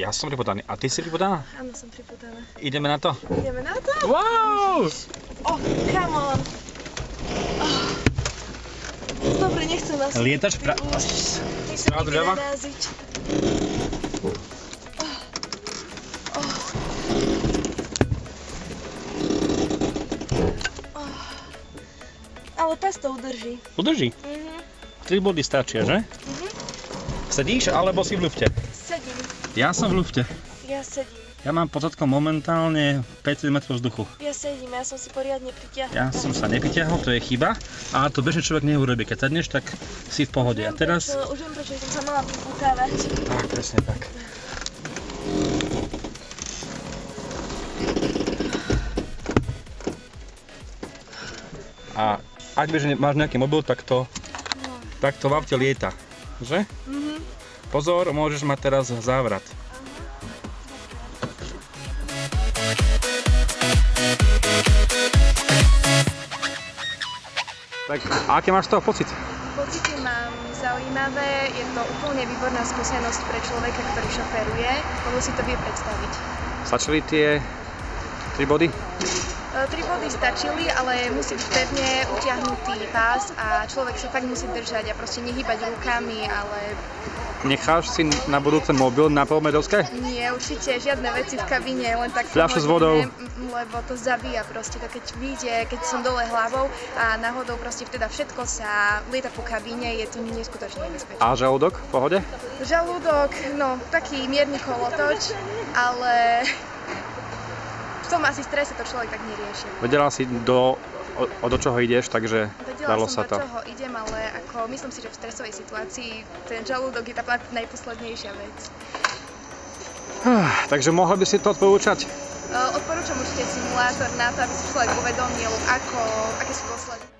Ja som pripodaný. A ty si pripodaná? Áno, som priputaná. Ideme na to? Ideme na to? Wow! Oh, come on. Oh. Dobre, nechcem nás... Lietaš pra... Pravdu nikdy. Oh. Oh. Oh. Ale pes to udrží. Udrží. Mhm. 3 body stačia, že? Mhm. Sedíš alebo si v lufte? Sedím. Ja som v lufte. Ja sedím. Ja mám pod zadkom momentálne 5 cm vzduchu. Ja sedím, ja som si poriadne pritiahla. Ja som sa nepritiahol, to je chyba. A to bežne človek neurobí. Keď sadneš, tak si v pohode. A Viem, teraz... Prečo, už viem, prečo som sa mala priputávať. Tak, presne tak. A ak že máš nejaký mobil, tak to, No. tak to v aute lieta. Že? Mhm. Pozor, môžeš mať teraz závrat. Tak, a máš z toho pocit? Pocity mám zaujímavé, je to úplne výborná skúsenosť pre človeka, ktorý šoferuje, lebo si to vie predstaviť. Stačili tie 3 body? E, Tri body stačili, ale musí byť pevne utiahnutý pás a človek sa fakt musí držať a proste nehýbať rukami, ale Necháš si na budúce mobil na polmedovské? nie, určite žiadne veci v kabíne, len tak Fľašu s vodou. m, lebo to zabíja proste, to keď vyjde, keď som dole hlavou a náhodou proste teda všetko sa lieta po kabíne, je to neskutočne nebezpečné. A žalúdok v pohode? Žalúdok, no taký mierny kolotoč, ale tom asi strese to človek tak nerieši. Vedela si do, o, o do čoho ideš, takže Vedela dalo som, sa to. do čoho idem, ale ako myslím si, že v stresovej situácii ten žalúdok je tá najposlednejšia vec. Takže mohol by si to odporúčať? E, Odporúčam určite simulátor na to, aby si človek uvedomil, ako, aké sú dôsledky.